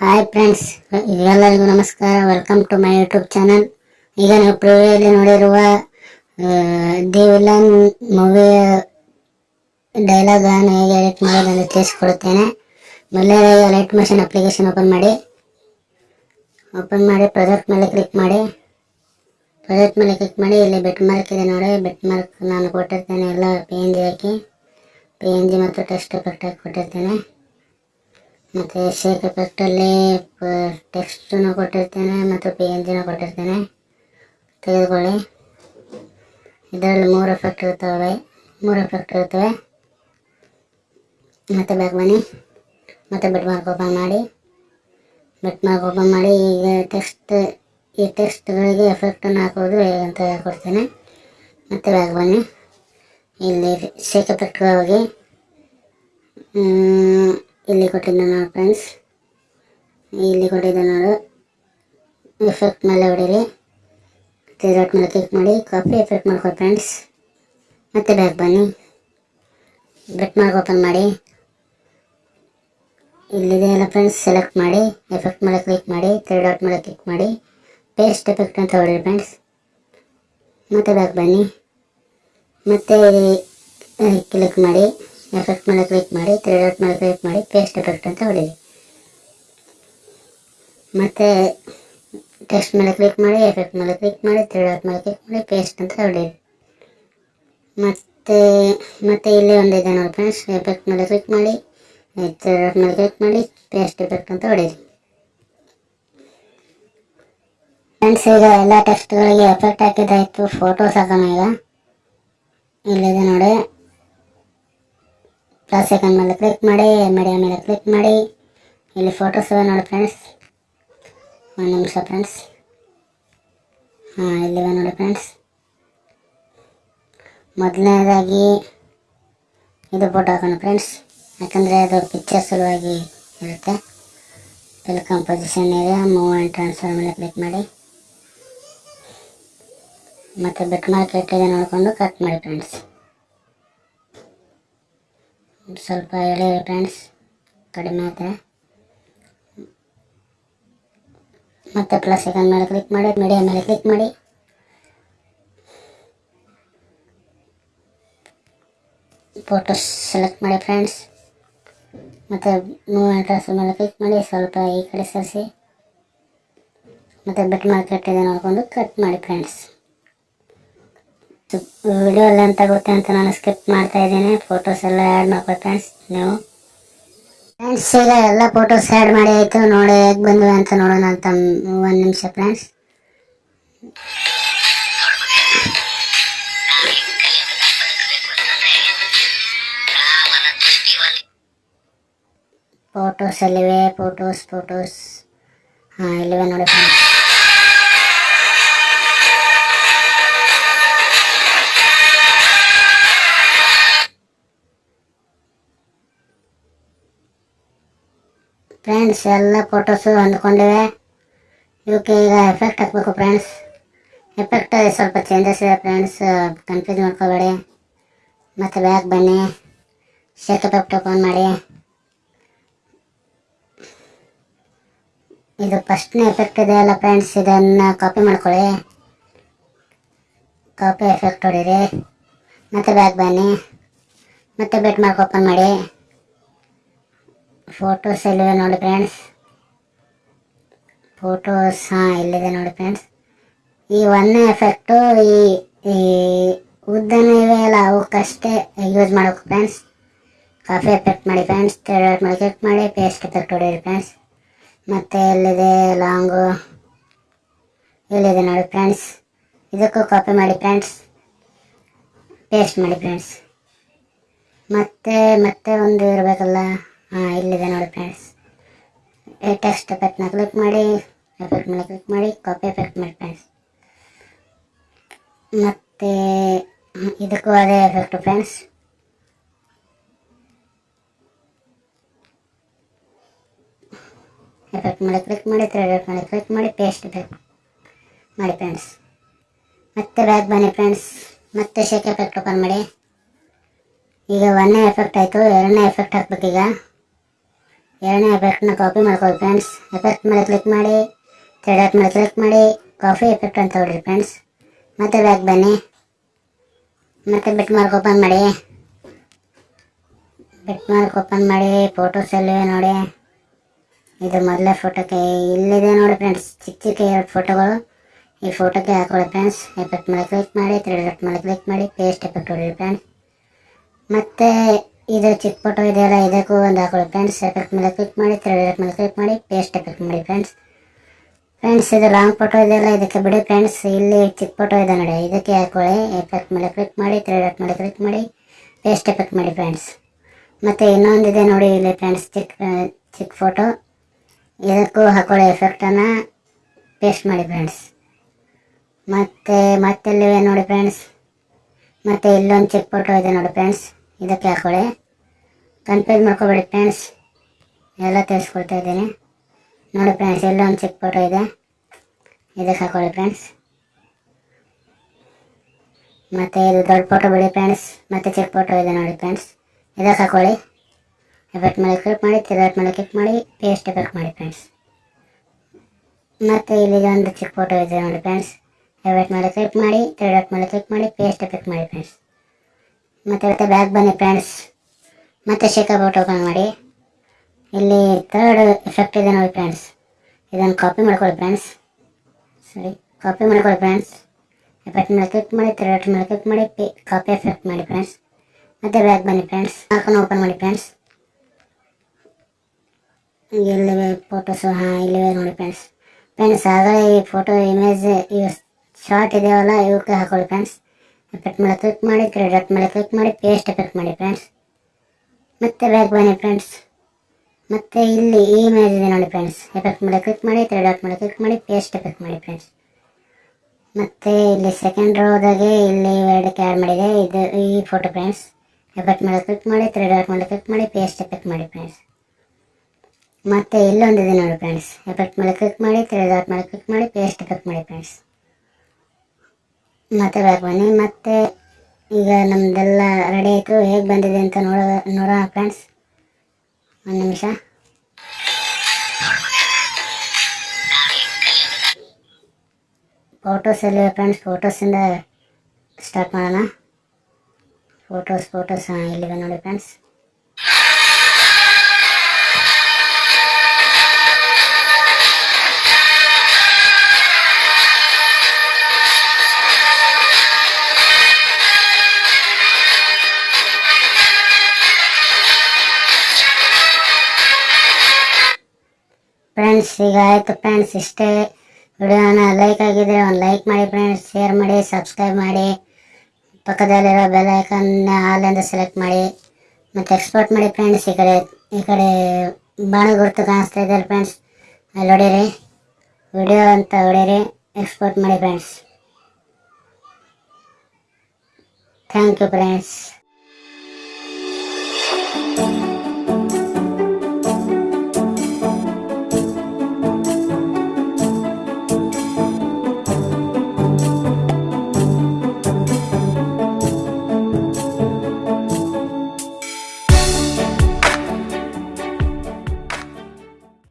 Friends ಎಲ್ಲರಿಗೂ ನಮಸ್ಕಾರ. Welcome to my YouTube channel ಈಗ ನೀವು ಪ್ರಿವಿಯಲ್ಲಿ ನೋಡಿರುವ ದಿ ವಿಲನ್ ಮೂವಿಯ ಡೈಲಾಗ್ ಅನ್ನು ಹೇಗೆ ಎಡಿಟ್ ಮಾಡೋದನ್ನು ತಿಳಿಸಿಕೊಡುತ್ತೇನೆ. ಮೊದಲನೇದಾಗಿ ಲೈಟ್ ಮಷಿನ್ ಅಪ್ಲಿಕೇಶನ್ ಓಪನ್ ಮಾಡಿ ಓಪನ್ ಮಾಡಿ ಪ್ರಾಜೆಕ್ಟ್ ಮೇಲೆ ಕ್ಲಿಕ್ ಮಾಡಿ. ಪ್ರಾಜೆಕ್ಟ್ ಮೇಲೆ ಕ್ಲಿಕ್ ಮಾಡಿ, ಇಲ್ಲಿ ಬೆಟ್ ಮಾರ್ಕ್ ಇದೆ ನೋಡಿ. ಬೆಟ್ ಮಾರ್ಕ್ ನಾನು ಕೊಟ್ಟಿರ್ತೇನೆ, ಎಲ್ಲ ಪಿ ಎನ್ ಜಿ ಹಾಕಿ. ಪಿ ಎನ್ ಜಿ ಮತ್ತು ಟೆಸ್ಟ್ ಎಫೆಕ್ಟ್ ಕೊಟ್ಟಿರ್ತೇನೆ. ಮತ್ತು ಶೇಕ್ ಎಫೆಕ್ಟಲ್ಲಿ ಟೆಕ್ಸ್ಟನ್ನು ಕೊಟ್ಟಿರ್ತೇನೆ ಮತ್ತು ಪಿ ಎನ್ ಜಿನ ಕೊಟ್ಟಿರ್ತೇನೆ. ತೆಗೆದುಕೊಳ್ಳಿ. ಇದರಲ್ಲಿ ಮೂರು ಎಫೆಕ್ಟ್ ಇರ್ತವೆ ಮೂರು ಎಫೆಕ್ಟ್ ಇರ್ತವೆ ಮತ್ತು ಬ್ಯಾಕ್ ಬನ್ನಿ. ಮತ್ತು ಬೆಟ್ ಮಾರ್ಕ್ ಓಪನ್ ಮಾಡಿ. ಬೆಟ್ ಮಾರ್ಕ್ ಓಪನ್ ಮಾಡಿ, ಈಗ ಟೆಕ್ಸ್ಟ್ ಈ ಟೆಕ್ಸ್ಟ್ಗಳಿಗೆ ಎಫೆಕ್ಟನ್ನು ಹಾಕೋದು ಅಂತ ಕೊಡ್ತೇನೆ ಮತ್ತು ಬ್ಯಾಕ್ ಬನ್ನಿ. ಇಲ್ಲಿ ಶೇಕ್ ಎಫೆಕ್ಟ್ಗೆ ಹೋಗಿ ಇಲ್ಲಿ ಕೊಟ್ಟಿದ್ದೆ ನೋಡಿ ಫ್ರೆಂಡ್ಸ್ ಇಲ್ಲಿ ಕೊಟ್ಟಿದ್ದೆ ನೋಡು. ಎಫೆಕ್ಟ್ ಮೇಲೆ ಹೊಡೀರಿ. ಡಾಟ್ ಮೇಲೆ ಕ್ಲಿಕ್ ಮಾಡಿ. ಕಾಪಿ ಎಫೆಕ್ಟ್ ಮಾಡ್ಕೊ ಫ್ರೆಂಡ್ಸ್ ಮತ್ತೆ ಬ್ಯಾಕ್ ಬನ್ನಿ. ಬೆಟ್ ಮಾರ್ಕ್ ಓಪನ್ ಮಾಡಿ. ಇಲ್ಲಿದೆ ಎಲ್ಲ ಫ್ರೆಂಡ್ಸ್ ಸೆಲೆಕ್ಟ್ ಮಾಡಿ. ಎಫೆಕ್ಟ್ ಮೇಲೆ ಕ್ಲಿಕ್ ಮಾಡಿ. ತ್ರೀ ಡಾಟ್ ಮೇಲೆ ಕ್ಲಿಕ್ ಮಾಡಿ. ಪೇಸ್ಟ್ ಎಫೆಕ್ಟ್ ಅಂತ ಹೊಡೀರಿ ಫ್ರೆಂಡ್ಸ್ ಮತ್ತೆ ಬ್ಯಾಕ್ ಬನ್ನಿ. ಮತ್ತೆ ಕ್ಲಿಕ್ ಮಾಡಿ. ಎಫೆಕ್ಟ್ ಮೇಲೆ ಕ್ಲಿಕ್ ಮಾಡಿ ತ್ರೀ ಡಾಟ್ ಮೇಲೆ ಕ್ಲಿಕ್ ಮಾಡಿ ಪೇಸ್ಟ್ ಎಫೆಕ್ಟ್ ಅಂತ ಹೊಡೀರಿ ಮತ್ತೆ ಟೆಕ್ಸ್ಟ್ ಮೇಲೆ ಕ್ಲಿಕ್ ಮಾಡಿ ಎಫೆಕ್ಟ್ ಮೇಲೆ ಕ್ಲಿಕ್ ಮಾಡಿ ತ್ರೀ ಡಾಟ್ ಮೇಲೆ ಕ್ಲಿಕ್ ಮಾಡಿ ಪೇಸ್ಟ್ ಅಂತ ಹೊಡೀರಿ ಮತ್ತೆ ಮತ್ತೆ ಇಲ್ಲಿ ಒಂದಿದೆ ನೋಡಿ ಫ್ರೆಂಡ್ಸ್ ಎಫೆಕ್ಟ್ ಮೇಲೆ ಕ್ಲಿಕ್ ಮಾಡಿ ತ್ರೀ ಡಾಟ್ ಮೇಲೆ ಕ್ಲಿಕ್ ಮಾಡಿ ಪೇಸ್ಟ್ ಎಫೆಕ್ಟ್ ಅಂತ ಹೊಡೀರಿ ಫ್ರೆಂಡ್ಸ್ ಈಗ ಎಲ್ಲ ಟೆಕ್ಸ್ಟ್ಗಳಿಗೆ ಎಫೆಕ್ಟ್ ಹಾಕಿದ್ದಾಯಿತು ಫೋಟೋಸ್ ಹಾಕೋಣ ಈಗ. ಇಲ್ಲಿದೆ ನೋಡಿ. ಪ್ಲಸ್ ಐಕನ್ ಮೇಲೆ ಕ್ಲಿಕ್ ಮಾಡಿ ಮೀಡಿಯಾ ಮೇಲೆ ಕ್ಲಿಕ್ ಮಾಡಿ. ಇಲ್ಲಿ ಫೋಟೋಸ್ ಇವೆ ನೋಡಿ ಫ್ರೆಂಡ್ಸ್ ಒಂದು ನಿಮಿಷ ಫ್ರೆಂಡ್ಸ್ ಹಾಂ ಇಲ್ಲಿವೆ ನೋಡಿ ಫ್ರೆಂಡ್ಸ್ ಮೊದಲನೇದಾಗಿ ಇದು ಫೋಟೋ ಹಾಕೋಣ ಫ್ರೆಂಡ್ಸ್ ಯಾಕಂದರೆ ಅದು ಪಿಕ್ಚರ್ ಸಲುವಾಗಿ ಇರುತ್ತೆ. ಇಲ್ಲಿ ಕಂಪೋಸಿಷನ್ ಇದೆ. ಮೂವ್ ಆ್ಯಂಡ್ ಟ್ರಾನ್ಸ್ಫರ್ ಮೇಲೆ ಕ್ಲಿಕ್ ಮಾಡಿ. ಮತ್ತು ಬೆಟ್ ಮಾರ್ಕೆಟ್ ಇದೆ ನೋಡಿಕೊಂಡು ಕಟ್ ಮಾಡಿ ಫ್ರೆಂಡ್ಸ್ ಸ್ವಲ್ಪ ಎಳೆ ಫ್ರೆಂಡ್ಸ್, ಕಡಿಮೆ ಆದರೆ. ಮತ್ತೆ ಪ್ಲಸ್ ಸೆಕೆಂಡ್ ಮೇಲೆ ಕ್ಲಿಕ್ ಮಾಡಿ ಮೀಡಿಯಾ ಮೇಲೆ ಕ್ಲಿಕ್ ಮಾಡಿ. ಫೋಟೋಸ್ ಸೆಲೆಕ್ಟ್ ಮಾಡಿ ಫ್ರೆಂಡ್ಸ್ ಮತ್ತು ಮೂವ್ ಅಡ್ರೆಸ್ ಮೇಲೆ ಕ್ಲಿಕ್ ಮಾಡಿ, ಸ್ವಲ್ಪ ಈ ಕಡೆ ಸರಿಸಿ. ಮತ್ತು ಬೆಟ್ ಮಾರ್ಕ್ ಇದೆ ನೋಡಿಕೊಂಡು ಕಟ್ ಮಾಡಿ ಫ್ರೆಂಡ್ಸ್ ವಿಡಿಯೋ ಎಲ್ಲ ಅಂತ ಅಂತ ನಾನು ಸ್ಕಿಪ್ ಮಾಡ್ತಾ ಇದ್ದೀನಿ. ಫೋಟೋಸ್ ಎಲ್ಲ ಆ್ಯಡ್ ಮಾಡ್ಕೊಳ್ಳಿ ಫ್ರೆಂಡ್ಸ್ ನೀವು? ಫ್ರೆಂಡ್ಸ್ ಈಗ ಎಲ್ಲ ಫೋಟೋಸ್ ಆ್ಯಡ್ ಮಾಡಿ ಆಯಿತು. ನೋಡಿ ಹೇಗೆ ಬಂದ್ವಿ ಅಂತ ನೋಡೋಣ ಅಂತ ಒಂದು ನಿಮಿಷ ಫ್ರೆಂಡ್ಸ್ ಫೋಟೋಸ್ ಎಲ್ಲಿವೆ ಫೋಟೋಸ್ ಫೋಟೋಸ್ ಹಾಂ, ಇಲ್ಲಿವೆ ನೋಡಿ ಫ್ರೆಂಡ್ಸ್ ಫ್ರೆಂಡ್ಸ್ ಎಲ್ಲ ಫೋಟೋಸು ಹೊಂದ್ಕೊಂಡಿವೆ. ಇವಕ್ಕೆ ಈಗ ಎಫೆಕ್ಟ್ ಹಾಕಬೇಕು ಫ್ರೆಂಡ್ಸ್ ಎಫೆಕ್ಟ್ ಸ್ವಲ್ಪ ಚೇಂಜಸ್ ಇದೆ ಫ್ರೆಂಡ್ಸ್ ಕನ್ಫ್ಯೂಸ್ ಮಾಡ್ಕೋಬೇಡಿ. ಮತ್ತು ಬ್ಯಾಗ್ ಬನ್ನಿ. ಶೇಕ್ ಎಫೆಕ್ಟ್ ಓಪನ್ ಮಾಡಿ. ಇದು ಫಸ್ಟ್ನೇ ಎಫೆಕ್ಟ್ ಇದೆ ಅಲ್ಲ ಫ್ರೆಂಡ್ಸ್ ಇದನ್ನು ಕಾಪಿ ಮಾಡ್ಕೊಳ್ಳಿ. ಕಾಪಿ ಎಫೆಕ್ಟ್ ಹೊಡೀರಿ ಮತ್ತು ಬ್ಯಾಗ್ ಬನ್ನಿ. ಮತ್ತು ಬೆಟ್ ಮಾರ್ಕ್ ಓಪನ್ ಮಾಡಿ. ಫೋಟೋಸ್ ಎಲ್ಲಿದೆ ನೋಡಿ ಫ್ರೆಂಡ್ಸ್ ಫೋಟೋಸ್ ಹಾಂ ಇಲ್ಲಿದೆ ನೋಡಿ ಫ್ರೆಂಡ್ಸ್ ಈ ಒಂದೇ ಎಫೆಕ್ಟು ಈ ಈ ಉದ್ದನೇ ಇವೆ ಅಲ್ಲ, ಅವಕ್ಕಷ್ಟೇ ಯೂಸ್ ಮಾಡಬೇಕು ಫ್ರೆಂಡ್ಸ್ ಕಾಫಿ ಎಫೆಕ್ಟ್ ಮಾಡಿ ಫ್ರೆಂಡ್ಸ್ ಥರ್ಡ್ ಮಾಡಿ ಕ್ಲಿಕ್ ಮಾಡಿ ಪೇಸ್ಟ್ ಎಫೆಕ್ಟ್ ಹೊಡೀರಿ ಫ್ರೆಂಡ್ಸ್ ಮತ್ತು ಎಲ್ಲಿದೆ ಲಾಂಗು ಇಲ್ಲಿದೆ ನೋಡಿ ಫ್ರೆಂಡ್ಸ್ ಇದಕ್ಕೂ ಕಾಪಿ ಮಾಡಿ ಫ್ರೆಂಡ್ಸ್ ಪೇಸ್ಟ್ ಮಾಡಿ ಫ್ರೆಂಡ್ಸ್ ಮತ್ತೆ ಮತ್ತೆ ಒಂದು ಇರಬೇಕಲ್ಲ. ಹಾಂ, ಇಲ್ಲಿದೆ ನೋಡಿ ಫ್ರೆಂಡ್ಸ್ ಲೇಟೆಸ್ಟ್ ಎಫೆಕ್ಟ್ನ ಕ್ಲಿಕ್ ಮಾಡಿ ಎಫೆಕ್ಟ್ ಮೇಲೆ ಕ್ಲಿಕ್ ಮಾಡಿ ಕಾಪಿ ಎಫೆಕ್ಟ್ ಮಾಡಿ ಫ್ರೆಂಡ್ಸ್ ಮತ್ತು, ಇದಕ್ಕೂ ಅದೇ ಎಫೆಕ್ಟು ಫ್ರೆಂಡ್ಸ್ ಎಫೆಕ್ಟ್ ಮೇಲೆ ಕ್ಲಿಕ್ ಮಾಡಿ ತ್ರೆಡ್ ಮೇಲೆ ಕ್ಲಿಕ್ ಮಾಡಿ ಪೇಸ್ಟ್ ಎಫೆಕ್ಟ್ ಮಾಡಿ ಫ್ರೆಂಡ್ಸ್ ಮತ್ತೆ ಬ್ಯಾಗ್ ಬನ್ನಿ ಫ್ರೆಂಡ್ಸ್ ಮತ್ತೆ ಶೇಕ್ ಎಫೆಕ್ಟ್ ಓಪನ್ ಮಾಡಿ. ಈಗ ಒಂದನೇ ಎಫೆಕ್ಟ್ ಆಯಿತು, ಎರಡನೇ ಎಫೆಕ್ಟ್ ಹಾಕ್ಬೇಕೀಗ. ಎರಡನೇ ಎಫೆಕ್ಟ್ನ ಕಾಪಿ ಮಾಡ್ಕೊಳ್ಳಿ ಫ್ರೆಂಡ್ಸ್ ಎಫೆಕ್ಟ್ ಮೇಲೆ ಕ್ಲಿಕ್ ಮಾಡಿ ಥರ್ಡ್ ಮೇಲೆ ಕ್ಲಿಕ್ ಮಾಡಿ ಕಾಫಿ ಎಫೆಕ್ಟ್ ಅಂತ ಹೊಡ್ರಿ ಫ್ರೆಂಡ್ಸ್ ಮತ್ತೆ ಬ್ಯಾಕ್ ಬನ್ನಿ. ಮತ್ತೆ ಬಿಟ್ ಮಾರ್ಕ್ ಓಪನ್ ಮಾಡಿ. ಬಿಟ್ ಮಾರ್ಕ್ ಓಪನ್ ಮಾಡಿ ಫೋಟೋಸ್ ಎಲ್ಲಿವೆ ನೋಡಿ. ಇದು ಮೊದಲೇ ಫೋಟೋಕ್ಕೆ ಇಲ್ಲಿದೆ ನೋಡಿ ಫ್ರೆಂಡ್ಸ್ ಚಿಕ್ಕ ಚಿಕ್ಕ ಎರಡು ಫೋಟೋಗಳು ಈ ಫೋಟೋಕ್ಕೆ ಹಾಕೊಳ್ಳಿ ಫ್ರೆಂಡ್ಸ್ ಎಫೆಕ್ಟ್ ಮೇಲೆ ಕ್ಲಿಕ್ ಮಾಡಿ ತ್ರೀ ಡಾಟ್ ಮೇಲೆ ಕ್ಲಿಕ್ ಮಾಡಿ ಪೇಸ್ಟ್ ಎಫೆಕ್ಟ್ ಹೊಡಿ ಫ್ರೆಂಡ್ಸ್ ಮತ್ತೆ ಇದು ಚಿಕ್ಕ ಫೋಟೋ ಇದೆಯಲ್ಲ ಇದಕ್ಕೂ ಒಂದು ಹಾಕೊಳ್ಳಿ ಫ್ರೆಂಡ್ಸ್ ಎಫೆಕ್ಟ್ ಮೇಲೆ ಕ್ಲಿಕ್ ಮಾಡಿ ತ್ರೀ ಎಫೆಕ್ಟ್ ಮೇಲೆ ಕ್ಲಿಕ್ ಮಾಡಿ ಪೇಸ್ಟ್ ಎಫೆಕ್ಟ್ ಮಾಡಿ ಫ್ರೆಂಡ್ಸ್ ಫ್ರೆಂಡ್ಸ್ ಇದು ಲಾಂಗ್ ಫೋಟೋ ಇದೆಯಲ್ಲ ಇದಕ್ಕೆ ಬಿಡಿ ಫ್ರೆಂಡ್ಸ್ ಇಲ್ಲಿ ಚಿಕ್ಕ ಫೋಟೋ ಇದೆ ನೋಡಿ, ಇದಕ್ಕೆ ಹಾಕೊಳ್ಳಿ ಎಫೆಕ್ಟ್ ಮೇಲೆ ಕ್ಲಿಕ್ ಮಾಡಿ ತ್ರೀ ಎಫೆಕ್ಟ್ ಮೇಲೆ ಕ್ಲಿಕ್ ಮಾಡಿ ಪೇಸ್ಟ್ ಎಫೆಕ್ಟ್ ಮಾಡಿ ಫ್ರೆಂಡ್ಸ್ ಮತ್ತು ಇನ್ನೊಂದಿದೆ ನೋಡಿ, ಇಲ್ಲಿ ಫ್ರೆಂಡ್ಸ್ ಚಿಕ್ಕ ಚಿಕ್ಕ ಫೋಟೋ ಇದಕ್ಕೂ ಹಾಕೊಳ್ಳಿ ಎಫೆಕ್ಟನ್ನು ಪೇಸ್ಟ್ ಮಾಡಿ ಫ್ರೆಂಡ್ಸ್ ಮತ್ತು, ಮತ್ತೆಲ್ಲಿವೆ ನೋಡಿ ಫ್ರೆಂಡ್ಸ್ ಮತ್ತು ಇಲ್ಲೊಂದು ಚಿಕ್ಕ ಫೋಟೋ ಇದೆ ನೋಡಿ ಫ್ರೆಂಡ್ಸ್ ಇದಕ್ಕೆ ಹಾಕೊಳ್ಳಿ ಕನ್ಫ್ಯೂಸ್ ಮಾಡ್ಕೋಬೇಡಿ ಫ್ರೆಂಡ್ಸ್ ಎಲ್ಲ ತಿಳಿಸ್ಕೊಡ್ತಾ ಇದ್ದೀನಿ. ನೋಡಿ ಫ್ರೆಂಡ್ಸ್ ಒಂದು ಚಿಕ್ಕ ಫೋಟೋ ಇದೆ. ಇದಕ್ಕೆ ಹಾಕೊಳ್ಳಿ ಫ್ರೆಂಡ್ಸ್ ಮತ್ತು ಇದು ದೊಡ್ಡ ಫೋಟೋ ಬಿಡಿ ಫ್ರೆಂಡ್ಸ್ ಮತ್ತು ಚಿಕ್ಕ ಫೋಟೋ ಇದೆ ನೋಡಿ ಫ್ರೆಂಡ್ಸ್ ಇದಕ್ಕೆ ಹಾಕೊಳ್ಳಿ ಎಫೆಕ್ಟ್ ಮೇಲೆ ಕ್ಲಿಕ್ ಮಾಡಿ, ತಿರುಗಾಟ್ ಮೇಲೆ ಕ್ಲಿಕ್ ಮಾಡಿ ಪೇಸ್ಟ್ ಎಫೆಕ್ಟ್ ಮಾಡಿ ಫ್ರೆಂಡ್ಸ್ ಮತ್ತು ಇಲ್ಲಿ ಒಂದು ಚಿಕ್ಕ ಫೋಟೋ ಇದೆ ನೋಡಿ ಫ್ರೆಂಡ್ಸ್ ಎಫೆಕ್ಟ್ ಮೇಲೆ ಕ್ಲಿಕ್ ಮಾಡಿ, ತಿರುಗಾಟ್ ಮೇಲೆ ಕ್ಲಿಕ್ ಮಾಡಿ ಪೇಸ್ಟ್ ಎಫೆಕ್ಟ್ ಮಾಡಿ ಫ್ರೆಂಡ್ಸ್ ಮತ್ತು ಬ್ಯಾಕ್ ಬನ್ನಿ ಫ್ರೆಂಡ್ಸ್ ಮತ್ತೆ ಶೇಕಪ್ ಔಟ್ ಓಪನ್ ಮಾಡಿ. ಇಲ್ಲಿ ಥರ್ಡ್ ಎಫೆಕ್ಟ್ ಇದೆ ನೋಡಿ ಫ್ರೆಂಡ್ಸ್ ಇದನ್ನು ಕಾಪಿ ಮಾಡ್ಕೊಳ್ಳಿ ಫ್ರೆಂಡ್ಸ್ ಸರಿ ಕಾಪಿ ಮಾಡ್ಕೊಳ್ಳಿ ಫ್ರೆಂಡ್ಸ್ ಎಫೆಕ್ಟ್ ಮೇಲೆ ಕ್ಲಿಕ್ ಮಾಡಿ ಥರ್ಡ್ ಮೇಲೆ ಕ್ಲಿಕ್ ಮಾಡಿ ಕಾಪಿ ಎಫೆಕ್ಟ್ ಮಾಡಿ ಫ್ರೆಂಡ್ಸ್ ಮತ್ತೆ ಬ್ಯಾಕ್ ಬನ್ನಿ ಫ್ರೆಂಡ್ಸ್ ಹಾಕೊಂಡು ಓಪನ್ ಮಾಡಿ ಫ್ರೆಂಡ್ಸ್ ಎಲ್ಲಿವೆ ಫೋಟೋಸು ಹಾಂ, ಇಲ್ಲಿವೆ ನೋಡಿ ಫ್ರೆಂಡ್ಸ್ ಫ್ರೆಂಡ್ಸ್ ಆಗಲೇ ಈ ಫೋಟೋ ಇಮೇಜ್ ಇವು ಶಾರ್ಟ್ ಇದೆಯಲ್ಲ ಇವಕ್ಕೆ ಹಾಕೊಳ್ಳಿ ಫ್ರೆಂಡ್ಸ್ ಎಫೆಕ್ಟ್ ಮೇಲೆ ಕ್ಲಿಕ್ ಮಾಡಿ ತ್ರೀ ಡಾಟ್ ಮೇಲೆ ಕ್ಲಿಕ್ ಮಾಡಿ ಪೇಸ್ಟ್ ಎಫೆಕ್ಟ್ ಮಾಡಿ ಫ್ರೆಂಡ್ಸ್ ಮತ್ತೆ ಬ್ಯಾಕ್ ಬನ್ನಿ ಫ್ರೆಂಡ್ಸ್ ಮತ್ತೆ ಇಲ್ಲಿ ಈ ಇಮೇಜ್ ಇದೆ ನೋಡಿ ಫ್ರೆಂಡ್ಸ್ ಎಫೆಕ್ಟ್ ಮೇಲೆ ಕ್ಲಿಕ್ ಮಾಡಿ ತ್ರೀ ಡಾಟ್ ಮೇಲೆ ಕ್ಲಿಕ್ ಮಾಡಿ ಪೇಸ್ಟ್ ಎಫೆಕ್ಟ್ ಮಾಡಿ ಫ್ರೆಂಡ್ಸ್ ಮತ್ತೆ ಇಲ್ಲಿ ಸೆಕೆಂಡ್ ರೋದಾಗೆ ಇಲ್ಲಿ ಎರಡಕ್ಕೆ ಆ್ಯಡ್ ಮಾಡಿದೆ. ಇದು ಈ ಫೋಟೋ ಫ್ರೆಂಡ್ಸ್ ಎಫೆಕ್ಟ್ ಮೇಲೆ ಕ್ಲಿಕ್ ಮಾಡಿ ತ್ರೀ ಡಾಟ್ ಮೇಲೆ ಕ್ಲಿಕ್ ಮಾಡಿ ಪೇಸ್ಟ್ ಎಫೆಕ್ಟ್ ಮಾಡಿ ಫ್ರೆಂಡ್ಸ್ ಮತ್ತೆ ಇಲ್ಲೊಂದಿದೆ ನೋಡಿ ಫ್ರೆಂಡ್ಸ್ ಎಫೆಕ್ಟ್ ಮೇಲೆ ಕ್ಲಿಕ್ ಮಾಡಿ ತ್ರೀ ಡಾಟ್ ಮೇಲೆ ಕ್ಲಿಕ್ ಮಾಡಿ ಪೇಸ್ಟ್ ಎಫೆಕ್ಟ್ ಮಾಡಿ ಫ್ರೆಂಡ್ಸ್ ಮತ್ತೆ ಬ್ಯಾಕ್ ಬನ್ನಿ ಮತ್ತೆ ಈಗ ನಮ್ದೆಲ್ಲ ರೆಡಿ ಆಯಿತು. ಹೇಗೆ ಬಂದಿದೆ ಅಂತ ನೋಡೋ, ನೋಡೋಣ ಫ್ರೆಂಡ್ಸ್ ಒಂದು ನಿಮಿಷ. ಫೋಟೋಸ್ ಎಲ್ಲಿ ಫ್ರೆಂಡ್ಸ್ ಫೋಟೋಸಿಂದ ಸ್ಟಾರ್ಟ್ ಮಾಡೋಣ. ಫೋಟೋಸ್ ಫೋಟೋಸ್ ಇಲ್ಲಿವೆ ನೋಡಿ ಫ್ರೆಂಡ್ಸ್ ಈಗ ಆಯಿತು ಫ್ರೆಂಡ್ಸ್ ಇಷ್ಟೇ. ವಿಡಿಯೋನ ಲೈಕ್ ಆಗಿದ್ರೆ ಒಂದು ಲೈಕ್ ಮಾಡಿ ಫ್ರೆಂಡ್ಸ್ ಶೇರ್ ಮಾಡಿ ಸಬ್ಸ್ಕ್ರೈಬ್ ಮಾಡಿ. ಪಕ್ಕದಲ್ಲಿರೋ ಬೆಲ್ ಐಕನ್ನ ಆಲಿಂದ ಸೆಲೆಕ್ಟ್ ಮಾಡಿ. ಮತ್ತು ಎಕ್ಸ್ಪೋರ್ಟ್ ಮಾಡಿ ಫ್ರೆಂಡ್ಸ್ ಈ ಕಡೆ ಈ ಕಡೆ ಬಾಣ ಗುರುತು ಕಾಣಿಸ್ತಾ ಇದೆ ಫ್ರೆಂಡ್ಸ್ ಅಲ್ಲಿ ಹೊಡೀರಿ ವಿಡಿಯೋ ಅಂತ ಹೊಡೀರಿ ಎಕ್ಸ್ಪೋರ್ಟ್ ಮಾಡಿ ಫ್ರೆಂಡ್ಸ್ ಥ್ಯಾಂಕ್ ಯು ಫ್ರೆಂಡ್ಸ್